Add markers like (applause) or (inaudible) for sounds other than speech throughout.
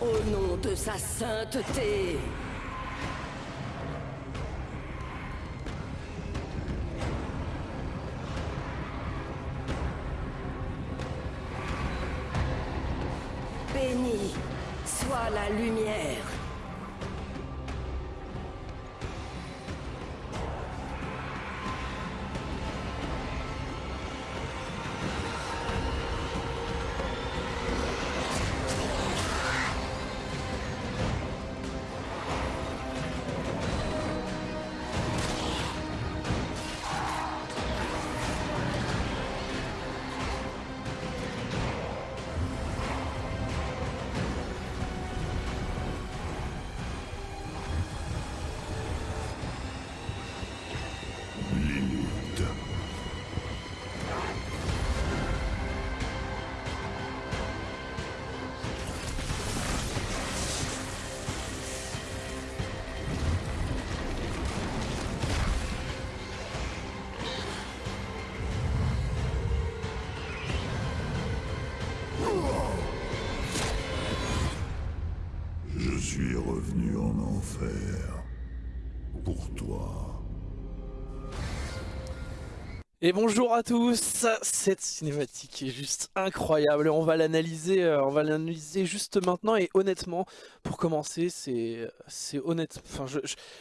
Au nom de sa sainteté. Et bonjour à tous, cette cinématique est juste incroyable, on va l'analyser euh, on va l'analyser juste maintenant et honnêtement, pour commencer, c'est honnête, enfin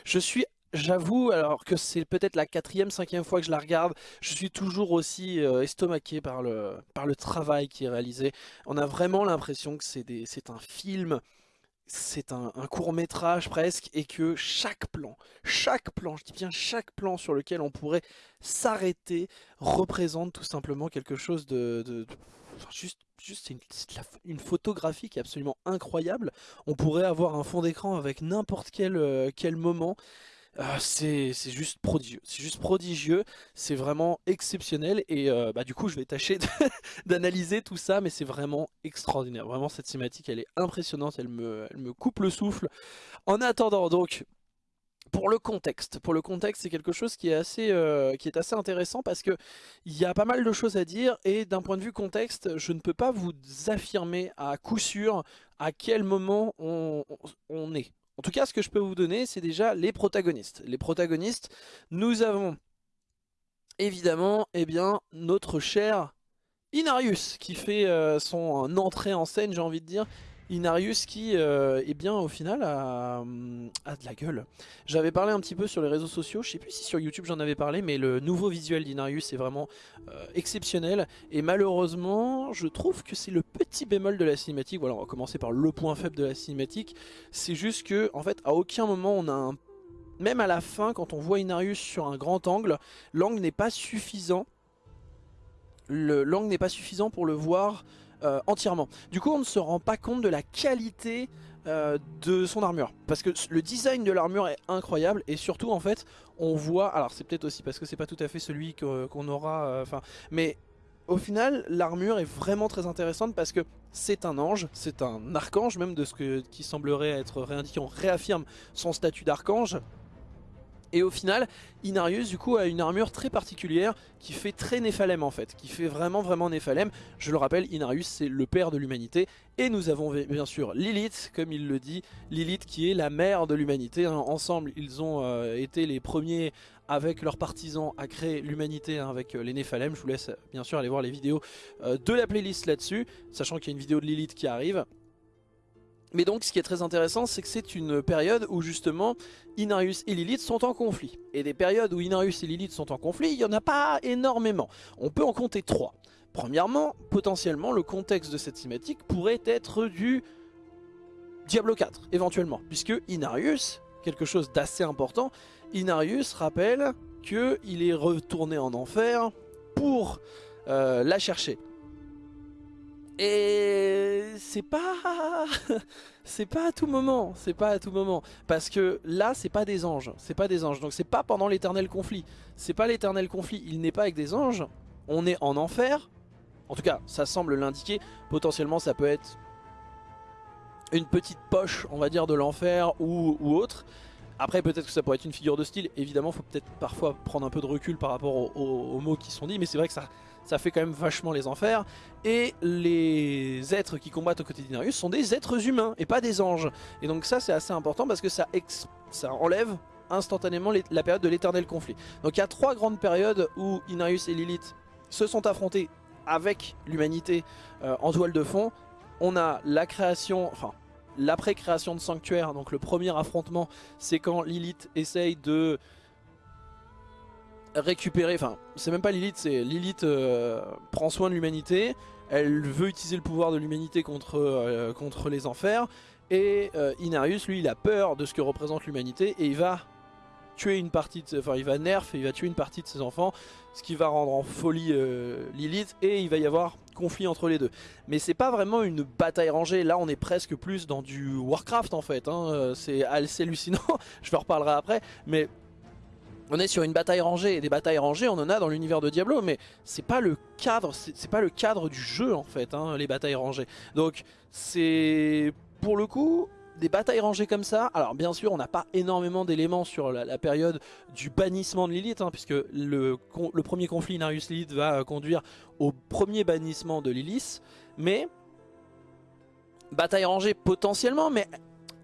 je suis J'avoue, alors que c'est peut-être la quatrième, cinquième fois que je la regarde, je suis toujours aussi euh, estomaqué par le, par le travail qui est réalisé. On a vraiment l'impression que c'est un film c'est un, court métrage presque et que chaque plan, chaque plan, je dis bien chaque plan sur lequel on pourrait s'arrêter représente tout simplement quelque chose de, juste, juste une, photographie qui est absolument incroyable. On pourrait avoir un fond d'écran avec n'importe quel, euh, quel moment. Euh, c'est juste prodigieux, c'est vraiment exceptionnel. Et euh, bah, du coup je vais tâcher (laughs) d'analyser tout ça mais c'est vraiment extraordinaire, vraiment cette cinématique elle est impressionnante, elle me, coupe le souffle. En attendant donc, pour le contexte, pour le contexte c'est quelque chose qui est assez euh, qui est assez intéressant parce que il y a pas mal de choses à dire. Et d'un point de vue contexte, je ne peux pas vous affirmer à coup sûr à quel moment on est. En tout cas, ce que je peux vous donner, c'est déjà les protagonistes. Les protagonistes, nous avons évidemment eh bien, notre cher Inarius qui fait euh, son entrée en scène, j'ai envie de dire, Inarius qui, euh, eh bien, au final, a, a de la gueule. J'avais parlé un petit peu sur les réseaux sociaux, je sais plus si sur YouTube j'en avais parlé, mais le nouveau visuel d'Inarius est vraiment euh, exceptionnel. Et malheureusement, je trouve que c'est le petit bémol de la cinématique. Voilà, on va commencer par le point faible de la cinématique. C'est juste que, en fait, à aucun moment on a un... Même à la fin, quand on voit Inarius sur un grand angle, l'angle n'est pas suffisant. L'angle n'est pas suffisant pour le voir euh, entièrement. Du coup on ne se rend pas compte de la qualité euh, de son armure. Parce que le design de l'armure est incroyable et surtout en fait on voit, alors c'est peut-être aussi parce que c'est pas tout à fait celui qu'on qu aura, enfin, euh, mais au final l'armure est vraiment très intéressante parce que c'est un ange, c'est un archange même de ce que, qui semblerait être réindiqué, on réaffirme son statut d'archange. Et au final, Inarius du coup a une armure très particulière qui fait très Néphalem en fait, qui fait vraiment vraiment Néphalem. Je le rappelle, Inarius c'est le père de l'humanité. Et nous avons bien sûr Lilith, comme il le dit, Lilith qui est la mère de l'humanité. Ensemble, ils ont euh, été les premiers avec leurs partisans à créer l'humanité hein, avec euh, les Néphalem. Je vous laisse bien sûr aller voir les vidéos euh, de la playlist là-dessus, sachant qu'il y a une vidéo de Lilith qui arrive. Mais donc ce qui est très intéressant c'est que c'est une période où justement Inarius et Lilith sont en conflit. Et des périodes où Inarius et Lilith sont en conflit, il n'y en a pas énormément. On peut en compter trois. Premièrement, potentiellement le contexte de cette cinématique pourrait être du Diablo 4 éventuellement. Puisque Inarius, quelque chose d'assez important, Inarius rappelle qu'il est retourné en enfer pour euh, la chercher. Et c'est pas (laughs) c'est pas à tout moment, c'est pas à tout moment parce que là c'est pas des anges, c'est pas des anges. Donc c'est pas pendant l'éternel conflit. C'est pas l'éternel conflit, il n'est pas avec des anges. On est en enfer. En tout cas, ça semble l'indiquer. Potentiellement ça peut être une petite poche, on va dire de l'enfer ou, autre. Après peut-être que ça pourrait être une figure de style, évidemment faut peut-être parfois prendre un peu de recul par rapport aux, mots qui sont dits, mais c'est vrai que ça, ça fait quand même vachement les enfers. Et les êtres qui combattent aux côtés d'Inarius sont des êtres humains et pas des anges. Et donc ça c'est assez important parce que ça, enlève instantanément la période de l'éternel conflit. Donc il y a trois grandes périodes où Inarius et Lilith se sont affrontés avec l'humanité euh, en toile de fond. On a la création, enfin l'après-création de Sanctuaire, donc le premier affrontement, c'est quand Lilith essaye de récupérer, enfin c'est même pas Lilith, c'est Lilith euh, prend soin de l'humanité, elle veut utiliser le pouvoir de l'humanité contre, euh, contre les enfers, et Inarius lui il a peur de ce que représente l'humanité et il va tuer une partie de, enfin il va nerf et il va tuer une partie de ses enfants, ce qui va rendre en folie euh, Lilith et il va y avoir conflit entre les deux. Mais c'est pas vraiment une bataille rangée, là on est presque plus dans du Warcraft en fait, hein. euh, c'est hallucinant, (laughs) je vous reparlerai après, mais on est sur une bataille rangée et des batailles rangées on en a dans l'univers de Diablo mais c'est pas le cadre c'est pas le cadre du jeu en fait hein, les batailles rangées. Donc c'est pour le coup des batailles rangées comme ça, alors bien sûr on n'a pas énormément d'éléments sur la, période du bannissement de Lilith, hein, puisque le, le, premier conflit Inarius-Lilith va conduire au premier bannissement de Lilith, mais bataille rangée potentiellement, mais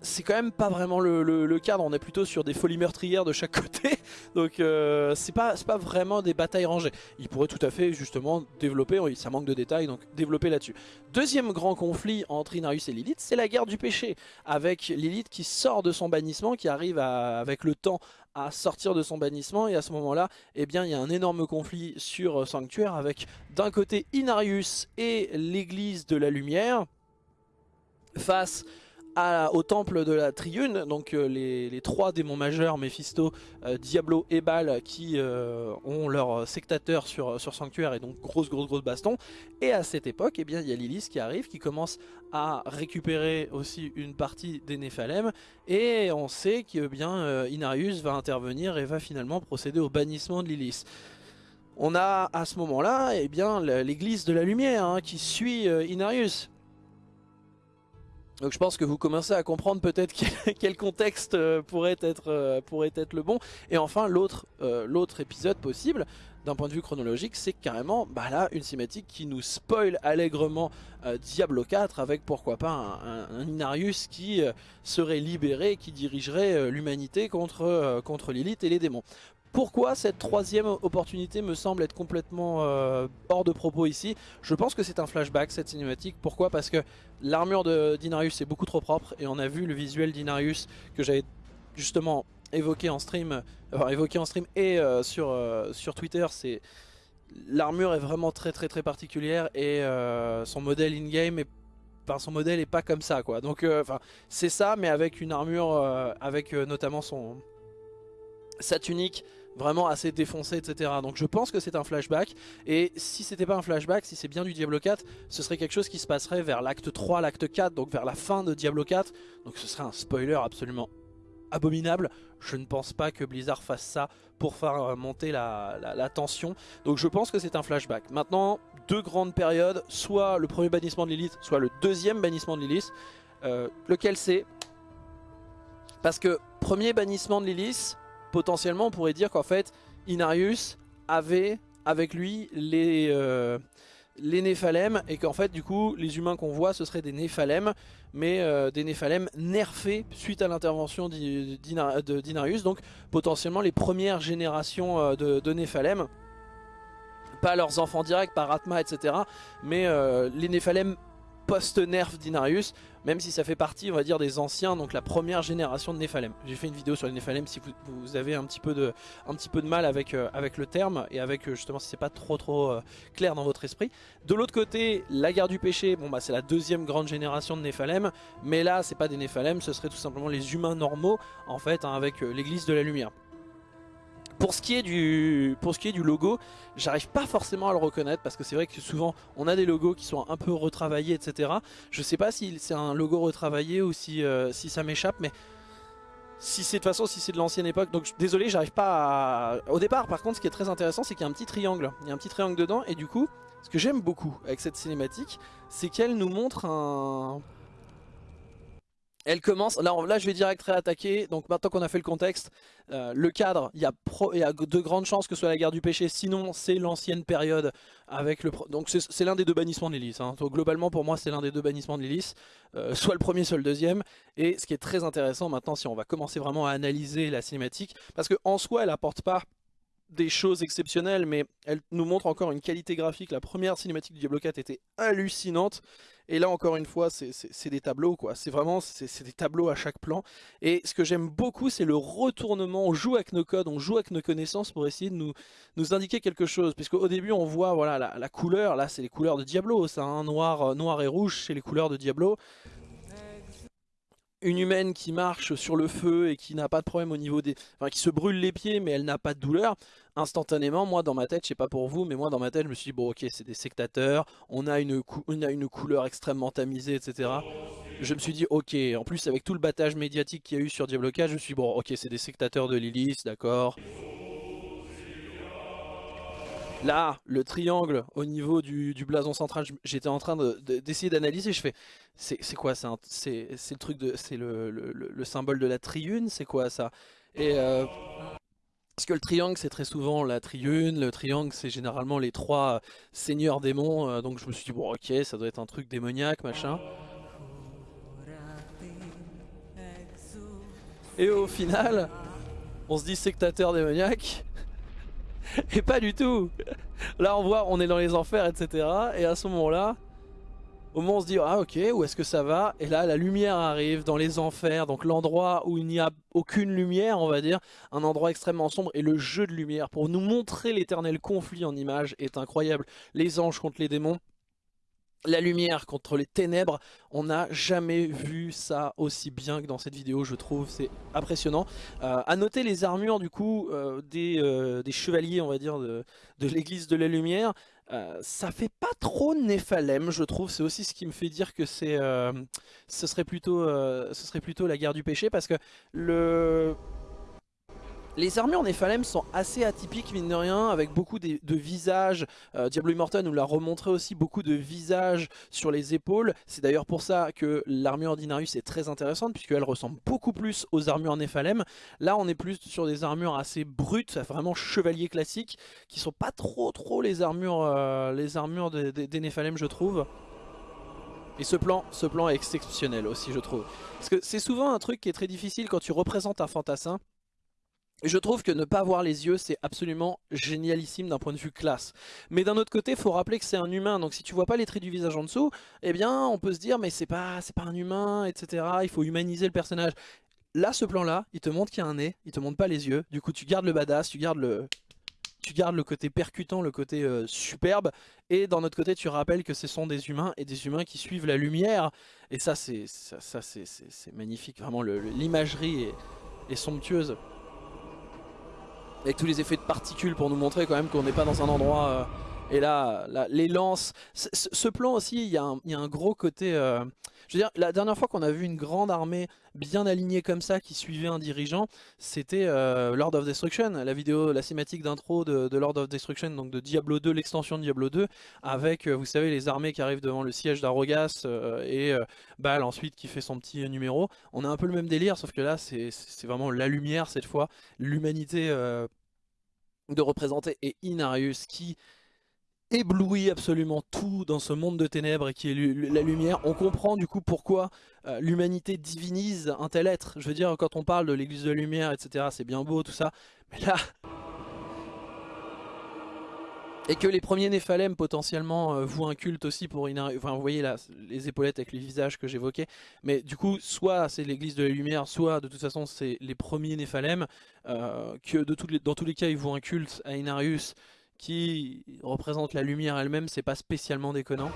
c'est quand même pas vraiment le, cadre, on est plutôt sur des folies meurtrières de chaque (laughs) côté, donc euh, c'est pas, pas vraiment des batailles rangées. Il pourrait tout à fait justement développer, ça manque de détails, donc développer là-dessus. Deuxième grand conflit entre Inarius et Lilith, c'est la guerre du péché, avec Lilith qui sort de son bannissement, qui arrive avec le temps à sortir de son bannissement et à ce moment là eh bien il y a un énorme conflit sur Sanctuaire avec d'un côté Inarius et l'église de la lumière face au temple de la Triune, donc euh, les, trois démons majeurs, Mephisto, euh, Diablo et Baal, qui euh, ont leur sectateur sur, sur Sanctuaire et donc grosse grosse grosse baston. Et à cette époque, eh bien, il y a Lilith qui arrive, qui commence à récupérer aussi une partie des Néphalem, et on sait que bien Inarius va intervenir et va finalement procéder au bannissement de Lilith. On a à ce moment-là eh bien l'église de la lumière hein, qui suit Inarius donc je pense que vous commencez à comprendre peut-être (laughs) quel contexte euh, pourrait être, euh, pourrait être le bon. Et enfin l'autre euh, l'autre épisode possible d'un point de vue chronologique c'est carrément bah là une cinématique qui nous spoil allègrement Diablo 4 avec pourquoi pas un, Inarius qui serait libéré, qui dirigerait l'humanité contre, contre et les démons. Pourquoi cette troisième opportunité me semble être complètement euh, hors de propos ici? Je pense que c'est un flashback cette cinématique. Pourquoi? Parce que l'armure d'Inarius est beaucoup trop propre et on a vu le visuel d'Inarius que j'avais justement évoqué en stream, évoqué en stream et euh, sur, euh, sur Twitter. L'armure est vraiment très très très particulière et son modèle in-game est son modèle est pas comme ça c'est ça mais avec une armure avec notamment son sa tunique vraiment assez défoncé etc. Donc je pense que c'est un flashback et si c'était pas un flashback, si c'est bien du Diablo 4, ce serait quelque chose qui se passerait vers l'acte 3, l'acte 4, donc vers la fin de Diablo 4. Donc ce serait un spoiler absolument abominable. Je ne pense pas que Blizzard fasse ça pour faire euh, monter la, tension. Donc je pense que c'est un flashback. Maintenant, deux grandes périodes, soit le premier bannissement de Lilith, soit le deuxième bannissement de Lilith. Euh, lequel c'est? Parce que premier bannissement de Lilith, potentiellement on pourrait dire qu'en fait Inarius avait avec lui les, euh, Néphalem et qu'en fait du coup les humains qu'on voit ce seraient des Néphalem mais euh, des Néphalem nerfés suite à l'intervention d'Inarius donc potentiellement les premières générations euh, de, de Néphalem pas leurs enfants directs par Atma etc mais les Néphalem post-nerf d'Inarius, même si ça fait partie, on va dire, des anciens, donc la première génération de Nephalem. J'ai fait une vidéo sur les Nephalem si vous, avez un petit peu de, un petit peu de mal avec, euh, avec le terme, et avec euh, justement si c'est pas trop trop euh, clair dans votre esprit. De l'autre côté, la guerre du péché, bon bah c'est la deuxième grande génération de Nephalem, mais là c'est pas des Nephalem, ce serait tout simplement les humains normaux, en fait, hein, avec l'église de la lumière. Pour ce qui est du, logo, j'arrive pas forcément à le reconnaître parce que c'est vrai que souvent on a des logos qui sont un peu retravaillés etc. Je sais pas si c'est un logo retravaillé ou si, euh, si ça m'échappe mais si c'est de façon si c'est de l'ancienne époque donc désolé j'arrive pas à... Au départ par contre ce qui est très intéressant c'est qu'il y a un petit triangle, il y a un petit triangle dedans et du coup ce que j'aime beaucoup avec cette cinématique c'est qu'elle nous montre un Elle commence, là, là je vais direct réattaquer, donc maintenant qu'on a fait le contexte, euh, le cadre, il y, a de grandes chances que ce soit la guerre du péché, sinon c'est l'ancienne période avec le... Donc c'est l'un des deux bannissements de l'hélice, hein. globalement pour moi c'est l'un des deux bannissements de l'hélice, euh, soit le premier, soit le deuxième, et ce qui est très intéressant maintenant si on va commencer vraiment à analyser la cinématique, parce qu'en soi elle apporte pas des choses exceptionnelles, mais elle nous montre encore une qualité graphique. La première cinématique du Diablo 4 était hallucinante. Et là, encore une fois, c'est des tableaux, quoi. C'est vraiment c'est des tableaux à chaque plan. Et ce que j'aime beaucoup, c'est le retournement. On joue avec nos codes, on joue avec nos connaissances pour essayer de nous, nous indiquer quelque chose. Puisqu'au début, on voit voilà la, couleur. Là, c'est les couleurs de Diablo, ça, hein, noir, euh, noir et rouge, c'est les couleurs de Diablo une humaine qui marche sur le feu et qui n'a pas de problème au niveau des... Enfin, qui se brûle les pieds mais elle n'a pas de douleur, instantanément, moi dans ma tête, je sais pas pour vous, mais moi dans ma tête, je me suis dit, bon ok, c'est des sectateurs, on a, une on a une couleur extrêmement tamisée, etc. Je me suis dit, ok, en plus avec tout le battage médiatique qu'il y a eu sur Diablo 4, je me suis dit, bon ok, c'est des sectateurs de Lilith, d'accord. Là, le triangle au niveau du, blason central, j'étais en train d'essayer d'analyser. Je fais, c'est quoi C'est le truc de, c'est le, symbole de la triune. C'est quoi ça? Et euh, parce que le triangle c'est très souvent la triune, le triangle c'est généralement les trois seigneurs démons, euh, donc je me suis dit bon ok ça doit être un truc démoniaque machin. Et au final, on se dit sectateur démoniaque, (laughs) Et pas du tout Là on voit, on est dans les enfers, etc. Et à ce moment-là, au moment on se dit, ah ok, où est-ce que ça va? Et là, la lumière arrive dans les enfers, donc l'endroit où il n'y a aucune lumière, on va dire, un endroit extrêmement sombre, et le jeu de lumière, pour nous montrer l'éternel conflit en image, est incroyable. Les anges contre les démons, la lumière contre les ténèbres, on n'a jamais vu ça aussi bien que dans cette vidéo, je trouve, c'est impressionnant. Euh, à noter les armures du coup euh, euh, des, chevaliers, on va dire, de, l'église de la lumière, ça fait pas trop Néphalem, je trouve, c'est aussi ce qui me fait dire que c'est, plutôt, ce serait plutôt la guerre du péché, parce que le les armures Néphalem sont assez atypiques mine de rien avec beaucoup de, visages. Euh, Diablo Immortal nous l'a remontré aussi beaucoup de visages sur les épaules. C'est d'ailleurs pour ça que l'armure d'Inarius est très intéressante puisqu'elle ressemble beaucoup plus aux armures Néphalem. Là on est plus sur des armures assez brutes, vraiment chevalier classique qui sont pas trop trop les armures, euh, des Néphalem je trouve. Et ce plan, ce plan est exceptionnel aussi je trouve. Parce que c'est souvent un truc qui est très difficile quand tu représentes un fantassin je trouve que ne pas voir les yeux, c'est absolument génialissime d'un point de vue classe. Mais d'un autre côté, il faut rappeler que c'est un humain. Donc si tu vois pas les traits du visage en dessous, eh bien on peut se dire mais c'est pas, pas un humain, etc. Il faut humaniser le personnage. Là, ce plan-là, il te montre qu'il y a un nez, il te montre pas les yeux. Du coup, tu gardes le badass, tu gardes le, côté percutant, le côté euh, superbe. Et d'un autre côté, tu rappelles que ce sont des humains et des humains qui suivent la lumière. Et ça, c'est ça, c'est magnifique. Vraiment, l'imagerie est somptueuse avec tous les effets de particules pour nous montrer quand même qu'on n'est pas dans un endroit... Euh, et là, les lances... Ce plan aussi, il y, a un, gros côté... Euh, je veux dire, la dernière fois qu'on a vu une grande armée bien alignée comme ça qui suivait un dirigeant, c'était euh, Lord of Destruction, la vidéo, la cinématique d'intro de, Lord of Destruction, donc de Diablo 2, l'extension de Diablo 2, avec, vous savez, les armées qui arrivent devant le siège d'Arogas et Baal ensuite qui fait son petit numéro. On a un peu le même délire, sauf que là, c'est vraiment la lumière cette fois, l'humanité de représenter et Inarius qui éblouit absolument tout dans ce monde de ténèbres qui est la lumière. On comprend du coup pourquoi euh, l'humanité divinise un tel être. Je veux dire, quand on parle de l'église de la lumière, etc., c'est bien beau tout ça. Mais là, et que les premiers Néphalem potentiellement euh, vouent un culte aussi pour Inarius. Enfin vous voyez là les épaulettes avec les visages que j'évoquais. Mais du coup soit c'est l'église de la lumière, soit de toute façon c'est les premiers Néphalem. Euh, que dans tous les cas ils vouent un culte à Inarius qui représente la lumière elle-même. C'est pas spécialement déconnant.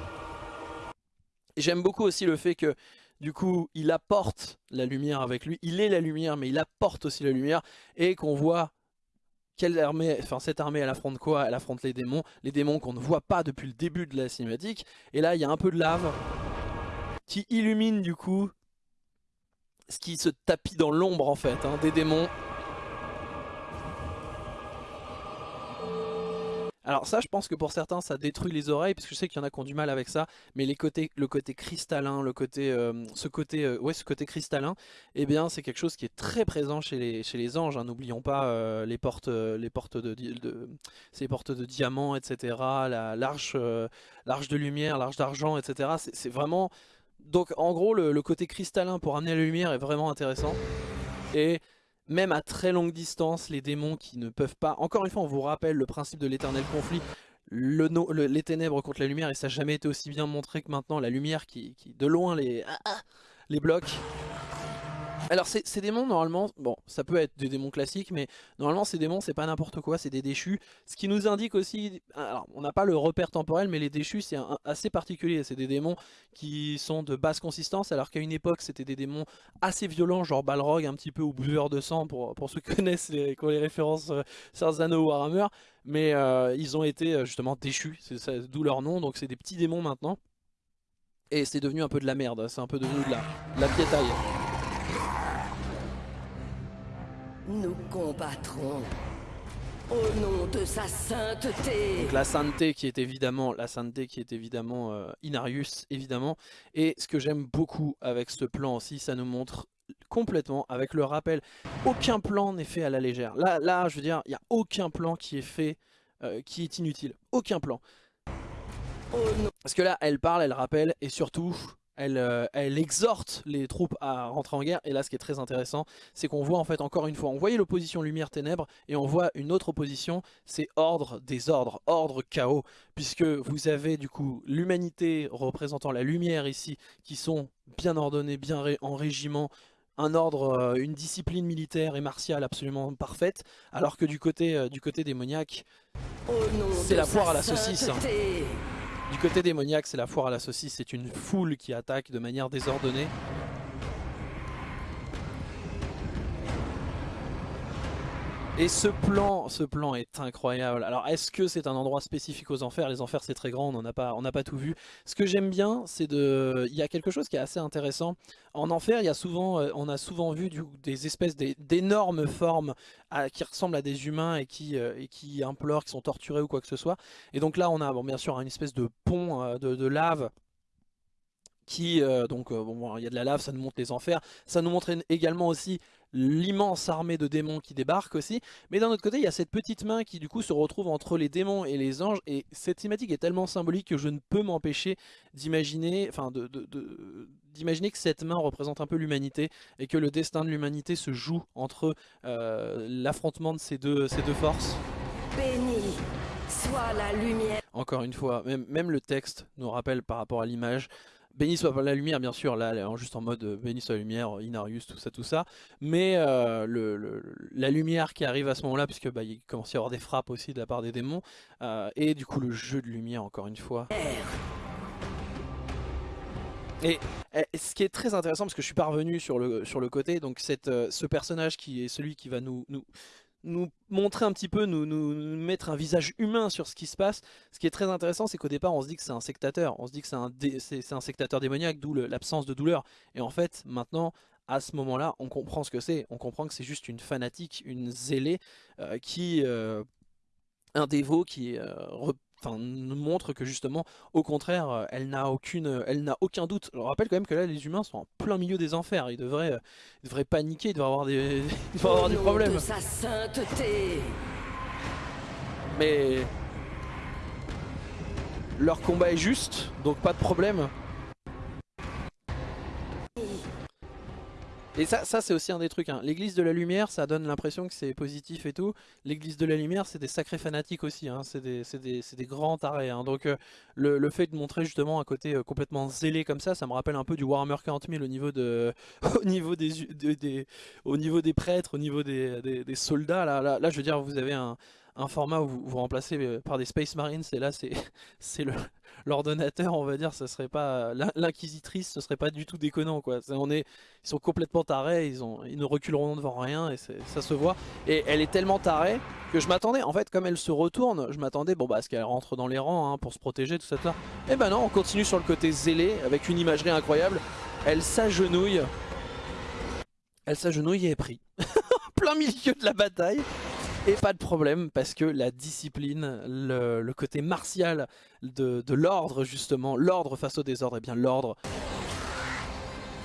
J'aime beaucoup aussi le fait que du coup il apporte la lumière avec lui. Il est la lumière mais il apporte aussi la lumière. Et qu'on voit quelle armée, enfin cette armée elle affronte quoi? Elle affronte les démons, les démons qu'on ne voit pas depuis le début de la cinématique. Et là il y a un peu de lave qui illumine du coup ce qui se tapit dans l'ombre en fait, hein, des démons. Alors ça, je pense que pour certains, ça détruit les oreilles, parce que je sais qu'il y en a qui ont du mal avec ça, mais les côtés, le côté cristallin, le côté, euh, ce côté, euh, ce côté cristallin, eh bien, c'est quelque chose qui est très présent chez les, anges. hein. N'oublions pas euh, les portes, les portes de, ces portes de diamants, etc. La l'arche, euh, l'arche de lumière, l'arche d'argent, etc. C'est c'est vraiment, donc en gros, le, le côté cristallin pour amener la lumière est vraiment intéressant. Et même à très longue distance, les démons qui ne peuvent pas... Encore une fois, on vous rappelle le principe de l'éternel conflit. Les ténèbres contre la lumière, et ça n'a jamais été aussi bien montré que maintenant. La lumière qui, qui de loin, les, ah, ah, les bloque. Alors ces, démons, normalement, bon, ça peut être des démons classiques, mais normalement ces démons, c'est pas n'importe quoi, c'est des déchus. Ce qui nous indique aussi, alors on n'a pas le repère temporel, mais les déchus, c'est assez particulier. C'est des démons qui sont de basse consistance, alors qu'à une époque, c'était des démons assez violents, genre Balrog un petit peu ou buveur de sang pour, pour ceux qui (laughs) connaissent les, qui ont les références euh, Sarzano ou Warhammer, mais euh, ils ont été euh, justement déchus, c'est d'où leur nom, donc c'est des petits démons maintenant. Et c'est devenu un peu de la merde, c'est un peu devenu de la, de la piétaille. Nous combattrons. Au nom de sa sainteté. Donc la sainteté qui est évidemment la sainteté qui est évidemment euh, Inarius évidemment et ce que j'aime beaucoup avec ce plan aussi ça nous montre complètement avec le rappel aucun plan n'est fait à la légère là là je veux dire il n'y a aucun plan qui est fait euh, qui est inutile aucun plan parce que là elle parle elle rappelle et surtout elle, euh, elle exhorte les troupes à rentrer en guerre. Et là ce qui est très intéressant c'est qu'on voit en fait encore une fois on voyait l'opposition lumière-ténèbres et on voit une autre opposition c'est ordre désordre, ordre chaos. Puisque vous avez du coup l'humanité représentant la lumière ici qui sont bien ordonnés, bien ré- en régiment un ordre, euh, une discipline militaire et martiale absolument parfaite. Alors que du côté, euh, du côté démoniaque C'est la foire sa à la saucisse, hein. Du côté démoniaque, c'est la foire à la saucisse, c'est une foule qui attaque de manière désordonnée. Et ce plan, ce plan est incroyable. Alors, est-ce que c'est un endroit spécifique aux enfers? Les enfers, c'est très grand, on n'en a pas, n'a pas tout vu. Ce que j'aime bien, c'est de, il y a quelque chose qui est assez intéressant. En enfer, il y a souvent, euh, on a souvent vu des espèces d'é- d'énormes formes qui ressemblent à des humains et qui, euh, et qui implorent, qui sont torturés ou quoi que ce soit. Et donc là, on a, bon, bien sûr, une espèce de pont euh, de, lave qui donc bon il y a de la lave ça nous montre les enfers ça nous montre également aussi l'immense armée de démons qui débarque aussi mais d'un autre côté il y a cette petite main qui du coup se retrouve entre les démons et les anges et cette thématique est tellement symbolique que je ne peux m'empêcher d'imaginer enfin de, de- de- d'imaginer que cette main représente un peu l'humanité et que le destin de l'humanité se joue entre euh, l'affrontement de ces deux, ces deux forces Béni soit la lumière. encore une fois, même, même le texte nous rappelle par rapport à l'image. Béni soit la lumière, bien sûr, là, en- juste en mode euh, béni soit la lumière, Inarius, tout ça, tout ça. Mais euh, la lumière qui arrive à ce moment-là, puisque bah, il commence à y avoir des frappes aussi de la part des démons, euh, et du coup le jeu de lumière, encore une fois. Et, et ce qui est très intéressant, parce que je suis parvenu sur le, sur le côté, donc euh, ce personnage qui est celui qui va nous, nous montrer un petit peu, nous, nous, mettre un visage humain sur ce qui se passe. Ce qui est très intéressant, c'est qu'au départ, on se dit que c'est un sectateur, on se dit que c'est un, dé- un sectateur démoniaque, d'où l'absence de douleur. Et en fait, maintenant, à ce moment-là, on comprend ce que c'est. On comprend que c'est juste une fanatique, une zélée, euh, qui, euh, un dévot qui euh, enfin, nous montre que justement, au contraire, euh, elle n'a aucune, elle n'a aucun doute. Je rappelle quand même que là, les humains sont en plein milieu des enfers. Ils devraient, euh, ils devraient paniquer, ils devraient avoir des, (laughs) ils devraient avoir des problèmes. de sa sainteté. Mais leur combat est juste, donc pas de problème. Et ça, c'est aussi un des trucs. hein. L'église de la lumière, ça donne l'impression que c'est positif et tout. L'église de la lumière, c'est des sacrés fanatiques aussi. hein. C'est des, grands tarés. hein. Donc euh, le, fait de montrer justement un côté euh, complètement zélé comme ça, ça me rappelle un peu du Warhammer 40 000 au niveau, de, (laughs) au niveau, des, au niveau des prêtres, au niveau des, soldats. Là, là, je veux dire, vous avez un, un format où vous, vous remplacez euh, par des Space Marines et là c'est (laughs) l'ordonnateur on va dire ce serait pas l'in- l'inquisitrice ce serait pas du tout déconnant quoi. On est ils sont complètement tarés ils ont ils ne reculeront devant rien et ça se voit. Et elle est tellement tarée que je m'attendais en fait comme elle se retourne je m'attendais bon bah à ce qu'elle rentre dans les rangs hein, pour se protéger tout ça et ben non on continue sur le côté zélé avec une imagerie incroyable. Elle s'agenouille. Elle s'agenouille et est pris. (laughs) Plein milieu de la bataille Et pas de problème parce que la discipline, le, côté martial de, l'ordre justement, l'ordre face au désordre, et eh bien l'ordre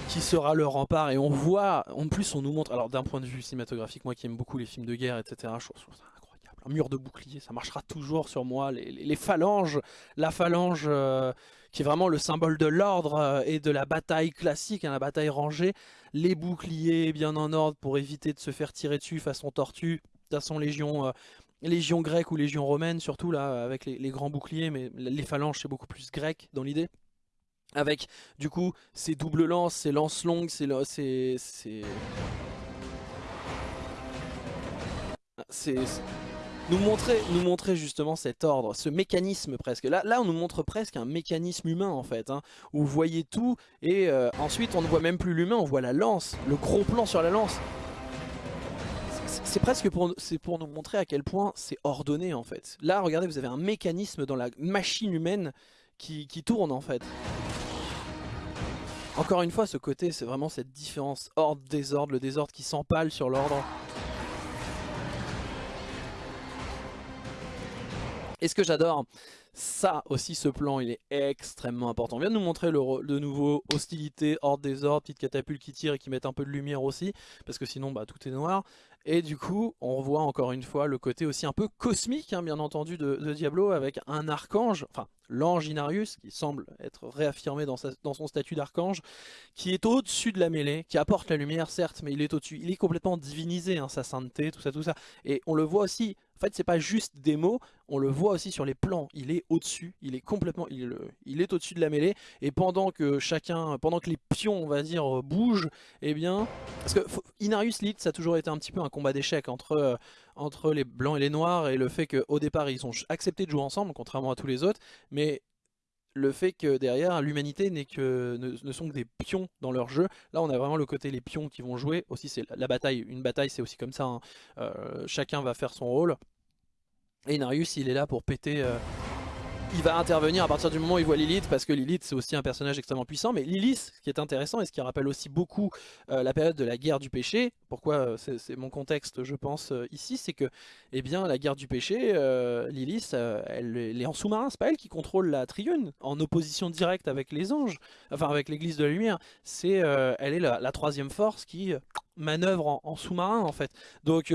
qui sera le rempart. Et on voit, en plus on nous montre, alors d'un point de vue cinématographique, moi qui aime beaucoup les films de guerre etc, je trouve ça incroyable, un mur de bouclier ça marchera toujours sur moi, les, phalanges, la phalange euh, qui est vraiment le symbole de l'ordre euh, et de la bataille classique, hein, la bataille rangée, les boucliers bien en ordre pour éviter de se faire tirer dessus façon tortue, façon légion, euh, légion grecque ou légion romaine surtout là avec les, grands boucliers, mais les phalanges c'est beaucoup plus grec dans l'idée avec du coup ces doubles lances, ces lances longues, ces... c'est nous montrer, nous montrer justement cet ordre, ce mécanisme presque. Là, là on nous montre presque un mécanisme humain en fait, hein, où vous voyez tout et euh, ensuite on ne voit même plus l'humain, on voit la lance, le gros plan sur la lance. C'est presque pour, pour nous montrer à quel point c'est ordonné en fait. Là regardez vous avez un mécanisme dans la machine humaine qui, tourne en fait. Encore une fois, ce côté, c'est vraiment cette différence ordre-désordre, le désordre qui s'empale sur l'ordre. Et ce que j'adore, ça aussi, ce plan, il est extrêmement important. On vient de nous montrer le, nouveau hostilité, ordre, désordre, petite catapulte qui tire et qui met un peu de lumière aussi, parce que sinon, bah, tout est noir. Et du coup, on voit encore une fois le côté aussi un peu cosmique, hein, bien entendu, de, Diablo, avec un archange, enfin l'ange Inarius, qui semble être réaffirmé dans, dans son statut d'archange, qui est au-dessus de la mêlée, qui apporte la lumière, certes, mais il est au-dessus. Il est complètement divinisé, hein, sa sainteté, tout ça, tout ça. Et on le voit aussi en fait, c'est pas juste des mots, on le voit aussi sur les plans. Il est au-dessus, il est complètement, il, il est au-dessus de la mêlée. Et pendant que chacun, pendant que les pions, on va dire, bougent, eh bien, parce que Inarius Lead, ça a toujours été un petit peu un combat d'échecs entre euh, entre les blancs et les noirs et le fait qu'au départ ils ont accepté de jouer ensemble, contrairement à tous les autres, mais le fait que derrière l'humanité n'est que ne, sont que des pions dans leur jeu. Là on a vraiment le côté les pions qui vont jouer. Aussi c'est la, bataille, une bataille c'est aussi comme ça. Hein. Euh, chacun va faire son rôle. Et Narius il est là pour péter euh, il va intervenir à partir du moment où il voit Lilith parce que Lilith c'est aussi un personnage extrêmement puissant. Mais Lilith ce qui est intéressant et ce qui rappelle aussi beaucoup euh, la période de la guerre du péché pourquoi euh, c'est mon contexte je pense euh, ici c'est que eh bien la guerre du péché Lilith elle, est en sous-marin. C'est pas elle qui contrôle la triune en opposition directe avec les anges enfin avec l'église de la lumière. C'est elle est la, troisième force qui manœuvre en, en sous-marin en fait. Donc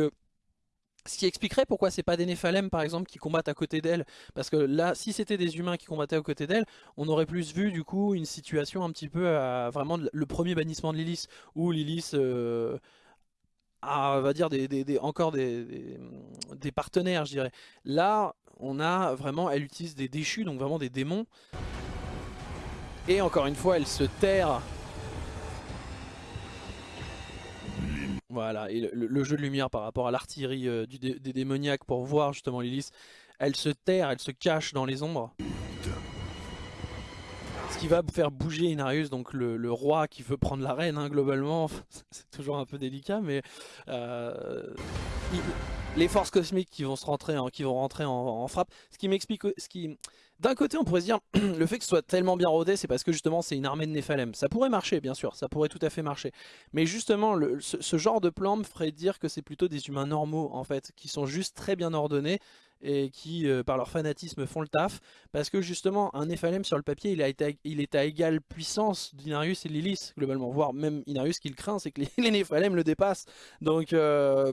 ce qui expliquerait pourquoi c'est pas des Néphalem par exemple qui combattent à côté d'elle. Parce que là, si c'était des humains qui combattaient à côté d'elle, on aurait plus vu du coup une situation un petit peu vraiment le premier bannissement de Lilith. Où Lilith euh, a, va dire, encore des, des, partenaires je dirais. Là, on a vraiment, elle utilise des déchus, donc vraiment des démons. Et encore une fois, elle se terre Voilà, et le, jeu de lumière par rapport à l'artillerie euh, des démoniaques pour voir justement Lilith, elle se terre, elle se cache dans les ombres. Ce qui va faire bouger Inarius, donc le, roi qui veut prendre la reine hein, globalement, (laughs) c'est toujours un peu délicat, mais euh, les forces cosmiques qui vont, se rentrer, qui vont rentrer en, frappe, ce qui m'explique, ce qui d'un côté, on pourrait se dire, (clears throat) le fait que ce soit tellement bien rodé, c'est parce que justement c'est une armée de Néphalem. Ça pourrait marcher, bien sûr, ça pourrait tout à fait marcher. Mais justement, ce, genre de plan me ferait dire que c'est plutôt des humains normaux, en fait, qui sont juste très bien ordonnés et qui, euh, par leur fanatisme, font le taf. Parce que justement, un Néphalem sur le papier, il, est à égale puissance d'Inarius et Lilith, globalement. Voire même Inarius qui le craint, c'est que les, (laughs) les le dépassent. Donc... Euh,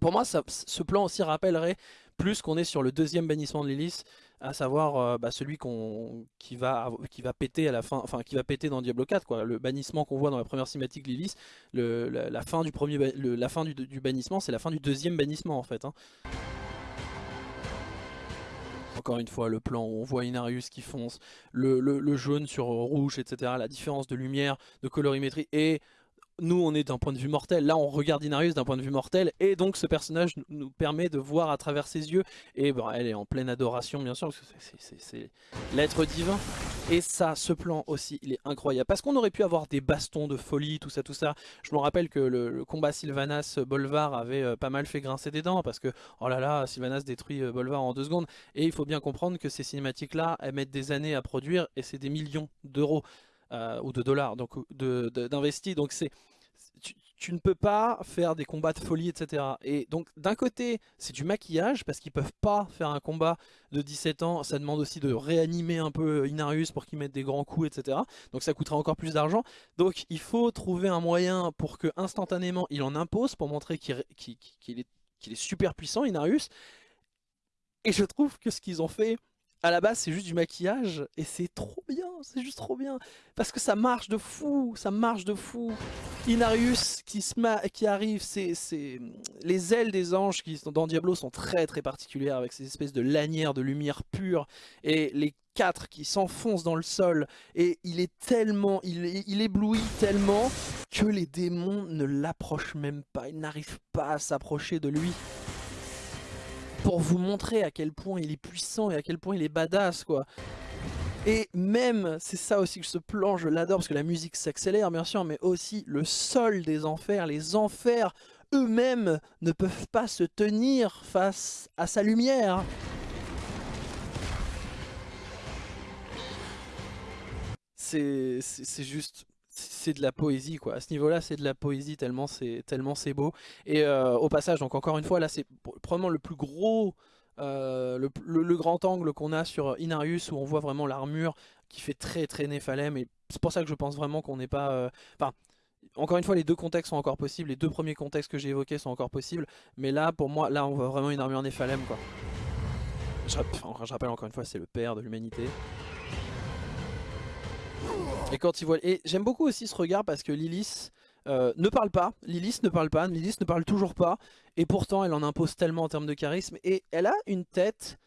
pour moi, ce plan aussi rappellerait plus qu'on est sur le deuxième bannissement de Lilith, à savoir euh, bah, celui qui, va, qui va péter à la fin, enfin qui va péter dans Diablo 4, quoi. Le bannissement qu'on voit dans la première cinématique Lilith, la, fin du premier, la fin du, bannissement, c'est la fin du deuxième bannissement en fait. Hein. Encore une fois, le plan où on voit Inarius qui fonce, le, le jaune sur rouge, etc. La différence de lumière, de colorimétrie et nous on est d'un point de vue mortel, là on regarde Inarius d'un point de vue mortel. Et donc ce personnage nous permet de voir à travers ses yeux. Et bon, elle est en pleine adoration bien sûr parce que c'est l'être divin. Et ça, ce plan aussi il est incroyable. Parce qu'on aurait pu avoir des bastons de folie, tout ça tout ça. Je me rappelle que le, combat Sylvanas-Bolvar avait euh, pas mal fait grincer des dents. Parce que oh là là Sylvanas détruit euh, Bolvar en deux secondes. Et il faut bien comprendre que ces cinématiques là elles mettent des années à produire. Et c'est des millions d'euros euh, ou de dollars donc d'investis. Donc c'est tu, ne peux pas faire des combats de folie, etc. Et donc d'un côté, c'est du maquillage, parce qu'ils peuvent pas faire un combat de 17 ans, ça demande aussi de réanimer un peu Inarius pour qu'il mette des grands coups, etc. Donc ça coûtera encore plus d'argent. Donc il faut trouver un moyen pour que instantanément il en impose, pour montrer qu'il est, qu'il est super puissant, Inarius. Et je trouve que ce qu'ils ont fait à la base c'est juste du maquillage et c'est trop bien, c'est juste trop bien parce que ça marche de fou, ça marche de fou. Inarius qui, se qui arrive, c'est les ailes des anges qui sont dans Diablo sont très très particulières avec ces espèces de lanières de lumière pure et les quatre qui s'enfoncent dans le sol et il est tellement, il, il éblouit tellement que les démons ne l'approchent même pas, ils n'arrivent pas à s'approcher de lui pour vous montrer à quel point il est puissant et à quel point il est badass quoi. Et même, c'est ça aussi que ce plan, je l'adore parce que la musique s'accélère bien sûr, mais aussi le sol des enfers, les enfers eux-mêmes ne peuvent pas se tenir face à sa lumière. C'est juste c'est de la poésie quoi. À ce niveau-là, c'est de la poésie tellement c'est tellement c'est beau. Et euh, au passage, donc encore une fois, là c'est probablement le plus gros, euh, le, grand angle qu'on a sur Inarius où on voit vraiment l'armure qui fait très très Néphalem. Et c'est pour ça que je pense vraiment qu'on n'est pas... Euh, enfin, encore une fois, les deux contextes sont encore possibles. Les deux premiers contextes que j'ai évoqués sont encore possibles. Mais là, pour moi, là on voit vraiment une armure Néphalem quoi. Je, je rappelle encore une fois, c'est le père de l'humanité. Et quand il voit... Et j'aime beaucoup aussi ce regard parce que Lilith euh, ne parle pas. Lilith ne parle pas. Lilith ne parle toujours pas. Et pourtant, elle en impose tellement en termes de charisme. Et elle a une tête,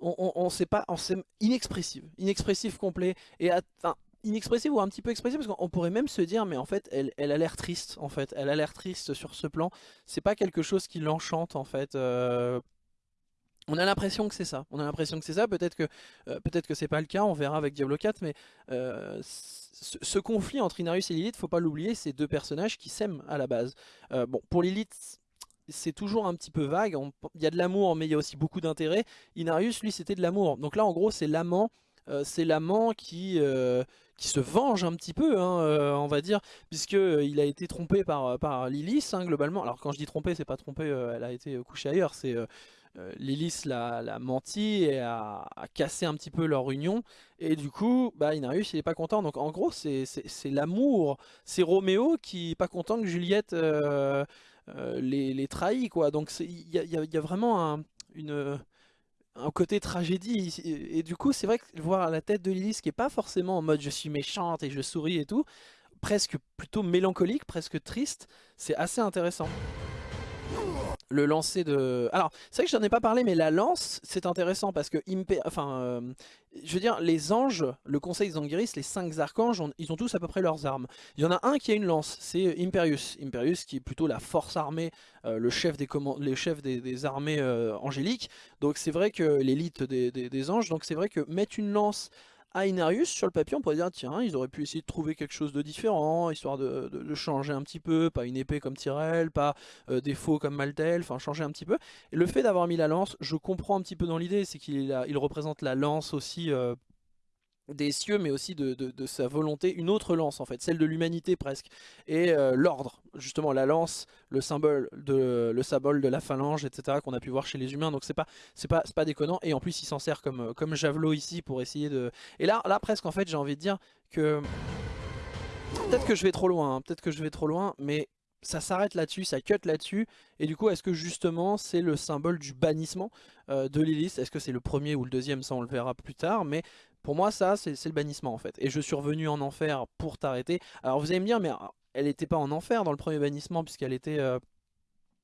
on, on, sait pas, on sait, inexpressive. Inexpressive complet. Et enfin, inexpressive ou un petit peu expressive parce qu'on pourrait même se dire mais en fait elle, elle a l'air triste en fait elle a l'air triste sur ce plan c'est pas quelque chose qui l'enchante en fait euh, on a l'impression que c'est ça, on a l'impression que c'est ça, peut-être que euh, peut-être que c'est pas le cas, on verra avec Diablo 4, mais euh, ce, conflit entre Inarius et Lilith, faut pas l'oublier, c'est deux personnages qui s'aiment à la base. Euh, bon, pour Lilith, c'est toujours un petit peu vague, il y a de l'amour mais il y a aussi beaucoup d'intérêt. Inarius, lui, c'était de l'amour, donc là en gros c'est l'amant, c'est l'amant qui qui se venge un petit peu, hein, on va dire, puisqu'il a été trompé par, par Lilith, hein, globalement. Alors quand je dis trompé, c'est pas trompé, elle a été couchée ailleurs, c'est Lilith l'a menti et a, cassé un petit peu leur union. Et du coup, bah, Inarius il est pas content. Donc en gros, c'est l'amour. C'est Roméo qui est pas content que Juliette euh, euh, les, trahit. Quoi. Donc il y a, vraiment un, côté tragédie. Et, du coup, c'est vrai que voir la tête de Lilith qui est pas forcément en mode je suis méchante et je souris et tout, presque plutôt mélancolique, presque triste, c'est assez intéressant le lancer de... Alors, c'est vrai que j'en ai pas parlé, mais la lance, c'est intéressant parce que... Enfin, euh, je veux dire, les anges, le conseil Zangiris, les cinq archanges, ils ont tous à peu près leurs armes. Il y en a un qui a une lance, c'est Imperius. Imperius qui est plutôt la force armée, euh, le chef des, les chefs des, armées euh, angéliques. Donc c'est vrai que l'élite des, des, anges, donc c'est vrai que mettre une lance à Inarius, sur le papier, on pourrait dire, tiens, ils auraient pu essayer de trouver quelque chose de différent, histoire de, changer un petit peu, pas une épée comme Tyrell, pas euh, des faux comme Maltel, enfin changer un petit peu. Et le fait d'avoir mis la lance, je comprends un petit peu dans l'idée, c'est qu'il il représente la lance aussi euh, des cieux mais aussi de, sa volonté, une autre lance en fait, celle de l'humanité presque, et euh, l'ordre, justement la lance, le symbole de le symbole de la phalange, etc. qu'on a pu voir chez les humains, donc c'est pas pas pas déconnant, et en plus il s'en sert comme comme javelot ici pour essayer de, et là là presque en fait j'ai envie de dire que peut-être que je vais trop loin, hein, peut-être que je vais trop loin, mais ça s'arrête là-dessus, ça cut là-dessus, et du coup est-ce que justement c'est le symbole du bannissement euh, de Lilith Est-ce que c'est le premier ou le deuxième, ça on le verra plus tard, mais pour moi, ça, c'est le bannissement en fait. Et je suis revenu en enfer pour t'arrêter. Alors vous allez me dire, mais ah, elle n'était pas en enfer dans le premier bannissement puisqu'elle était... Euh,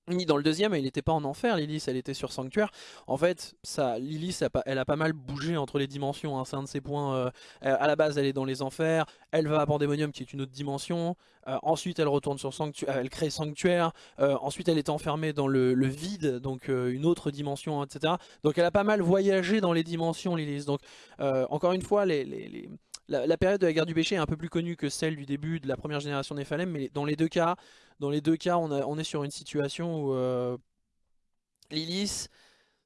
ni dans le deuxième, elle n'était pas en enfer, Lilith, elle était sur Sanctuaire. En fait, ça, Lilith, elle a pas mal bougé entre les dimensions, hein. c'est un de ses points. Euh, à la base, elle est dans les enfers, elle va à Pandemonium qui est une autre dimension. Euh, ensuite, elle retourne sur Sanctuaire, elle crée Sanctuaire. Euh, ensuite, elle est enfermée dans le, vide, donc une autre dimension, etc. Donc, elle a pas mal voyagé dans les dimensions, Lilith. Donc, encore une fois, les, la, période de la guerre du péché est un peu plus connue que celle du début de la première génération des Phalem, mais dans les deux cas, dans les deux cas, on, est sur une situation où euh, Lilith,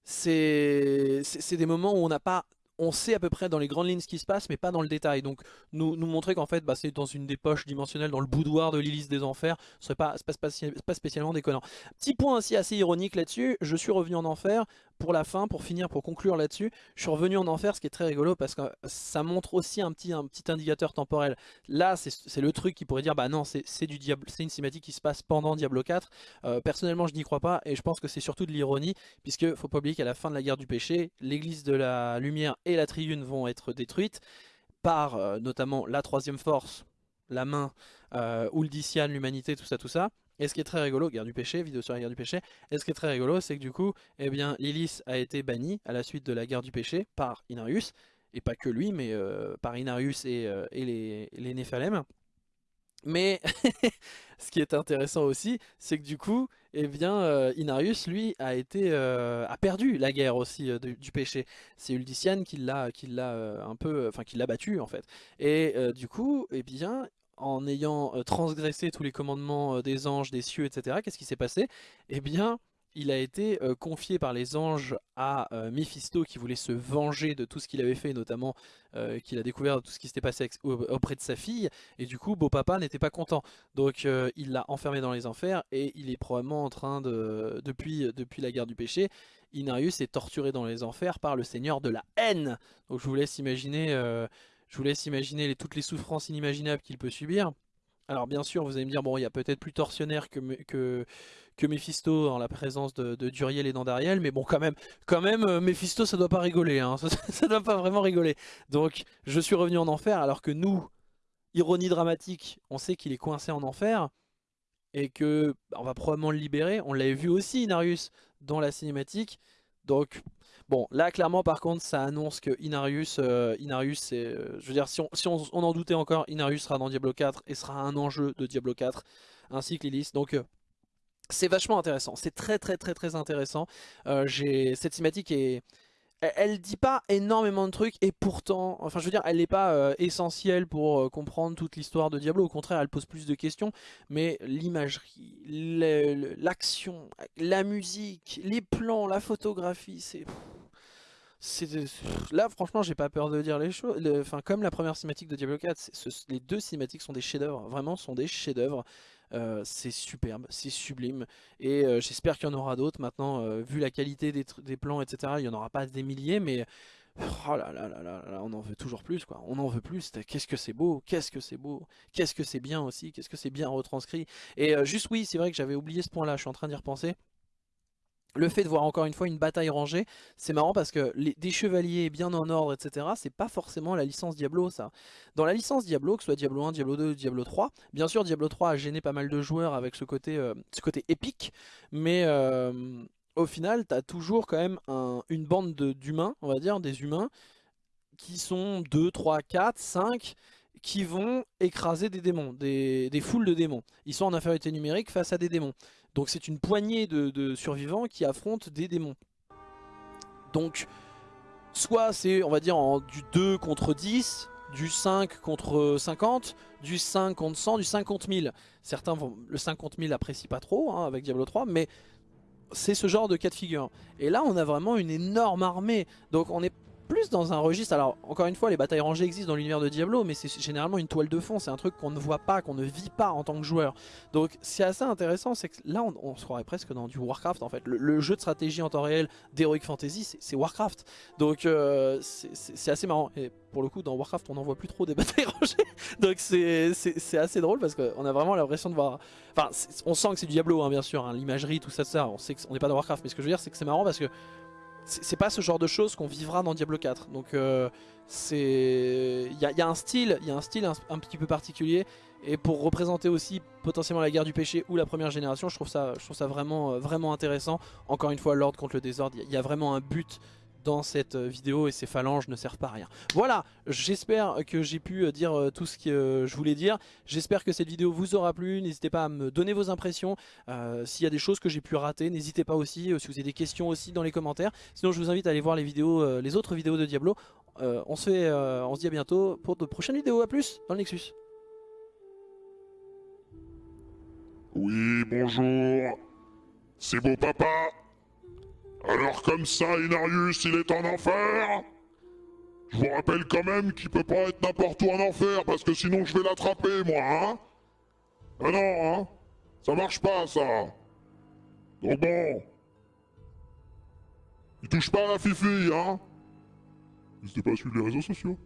c'est des moments où on n'a pas on sait à peu près dans les grandes lignes ce qui se passe, mais pas dans le détail. Donc nous, nous montrer qu'en fait, bah, c'est dans une des poches dimensionnelles, dans le boudoir de l'Hélice des Enfers, ce serait pas, pas, pas, spécialement déconnant. Petit point aussi assez ironique là-dessus, je suis revenu en enfer pour la fin, pour finir, pour conclure là-dessus. Je suis revenu en enfer, ce qui est très rigolo, parce que ça montre aussi un petit, indicateur temporel. Là, c'est le truc qui pourrait dire, bah non, c'est du c'est une cinématique qui se passe pendant Diablo 4. Euh, personnellement, je n'y crois pas, et je pense que c'est surtout de l'ironie, puisque faut pas oublier qu'à la fin de la guerre du péché, l'église de la lumière et la triune vont être détruites par euh, notamment la troisième force, la main, euh, l'humanité, tout ça, tout ça. Et ce qui est très rigolo, guerre du péché, vidéo sur la guerre du péché, et ce qui est très rigolo, c'est que du coup, eh bien, a été bannie à la suite de la guerre du péché par Inarius, et pas que lui, mais euh, par Inarius et, euh, les, les. Mais (laughs) ce qui est intéressant aussi, c'est que du coup, eh bien, euh, Inarius, lui, a été a perdu la guerre aussi du péché. C'est Uldician qui l'a qui un peu, enfin qui l'a battu en fait. Et du coup, eh bien, en ayant euh, transgressé tous les commandements euh, des anges, des cieux, etc. Qu'est-ce qui s'est passé? Eh bien, il a été euh, confié par les anges à Mephisto qui voulait se venger de tout ce qu'il avait fait, notamment qu'il a découvert tout ce qui s'était passé auprès de sa fille, et du coup beau papa n'était pas content. Donc il l'a enfermé dans les enfers, et il est probablement en train de, depuis, depuis la guerre du péché, Inarius est torturé dans les enfers par le seigneur de la haine. Donc je vous laisse imaginer je vous laisse imaginer toutes les souffrances inimaginables qu'il peut subir. Alors bien sûr, vous allez me dire, bon, il y a peut-être plus tortionnaire que, que, Mephisto en la présence de, Duriel et d'Andariel, mais bon, quand même, quand même, euh, Mephisto, ça doit pas rigoler, hein, (laughs) ça, ça, doit pas vraiment rigoler. Donc, je suis revenu en enfer, alors que nous, ironie dramatique, on sait qu'il est coincé en enfer, et que bah, on va probablement le libérer. On l'avait vu aussi, Inarius, dans la cinématique. Donc, Bon, là, clairement, par contre, ça annonce que Inarius, euh, Inarius. Euh, je veux dire, si, on, en doutait encore, Inarius sera dans Diablo 4 et sera un enjeu de Diablo 4, ainsi que Lilith. Donc... Euh, c'est vachement intéressant, c'est très très très très intéressant. Cette cinématique est, elle, dit pas énormément de trucs et pourtant, enfin je veux dire, elle n'est pas essentielle pour comprendre toute l'histoire de Diablo. Au contraire, elle pose plus de questions. Mais l'imagerie, l'action, la musique, les plans, la photographie, c'est... Là franchement j'ai pas peur de dire les choses, enfin comme la première cinématique de Diablo 4, les deux cinématiques sont des chefs d'œuvre, vraiment sont des chefs d'œuvre. Euh, c'est superbe, c'est sublime. Et euh, j'espère qu'il y en aura d'autres. Maintenant, euh, vu la qualité des, plans, etc., il n'y en aura pas des milliers, mais... Oh là là là là on en veut toujours plus quoi, on en veut plus, qu'est-ce que c'est beau, qu'est-ce que c'est beau, qu'est-ce que c'est bien aussi, qu'est-ce que c'est bien retranscrit. Et juste oui, c'est vrai que j'avais oublié ce point là, je suis en train d'y repenser. Le fait de voir encore une fois une bataille rangée, c'est marrant parce que des chevaliers bien en ordre, etc., c'est pas forcément la licence Diablo ça. Dans la licence Diablo, que ce soit Diablo 1, Diablo 2, Diablo 3, bien sûr Diablo 3 a gêné pas mal de joueurs avec ce côté, euh, côté épique, mais euh, au final t'as toujours quand même une bande d'humains, on va dire, des humains, qui sont 2, 3, 4, 5 qui vont écraser des démons, des foules de démons. Ils sont en infériorité numérique face à des démons. Donc c'est une poignée de, survivants qui affrontent des démons. Donc, soit c'est, on va dire, en, du 2 contre 10, du 5 contre 50, du 5 contre 100, du 50 000. Certains, vont, le 50 000 apprécient pas trop hein, avec Diablo 3, mais c'est ce genre de cas de figure. Et là, on a vraiment une énorme armée. Donc on est plus dans un registre, alors encore une fois les batailles rangées existent dans l'univers de Diablo mais c'est généralement une toile de fond, c'est un truc qu'on ne voit pas, qu'on ne vit pas en tant que joueur. Donc c'est assez intéressant, c'est que là on, se croirait presque dans du Warcraft en fait. Le, jeu de stratégie en temps réel d'Heroic Fantasy c'est Warcraft. Donc euh, c'est assez marrant. Et pour le coup dans Warcraft on n'en voit plus trop des (laughs) batailles rangées. Donc c'est assez drôle parce qu'on a vraiment l'impression de voir... Enfin on sent que c'est du Diablo hein, bien sûr, hein, l'imagerie, tout ça, ça, on sait qu'on n'est pas dans Warcraft. Mais ce que je veux dire c'est que c'est marrant parce que c'est pas ce genre de choses qu'on vivra dans Diablo 4. Donc euh, c'est, il y, a un style, il y a un style un, petit peu particulier. Et pour représenter aussi potentiellement la guerre du péché ou la première génération, je trouve ça, euh, vraiment intéressant. Encore une fois, l'ordre contre le désordre, il y, a vraiment un but dans cette euh, vidéo et ces phalanges ne servent pas à rien. Voilà, j'espère que j'ai pu euh, dire euh, tout ce que je voulais dire. J'espère que cette vidéo vous aura plu. N'hésitez pas à me donner vos impressions. S'il y a des choses que j'ai pu rater, n'hésitez pas aussi. si vous avez des questions aussi dans les commentaires. Sinon, je vous invite à aller voir les vidéos, les autres vidéos de Diablo. on, se fait, on se dit à bientôt pour de prochaines vidéos. A plus dans le Nexus. Oui, bonjour. C'est beau papa. Alors comme ça, Inarius, il est en enfer Je vous rappelle quand même qu'il peut pas être n'importe où en enfer, parce que sinon je vais l'attraper, moi, hein. Ah non, hein. Ça marche pas, ça. Donc bon... Il touche pas à la fifi, hein. N'hésitez pas à suivre les réseaux sociaux.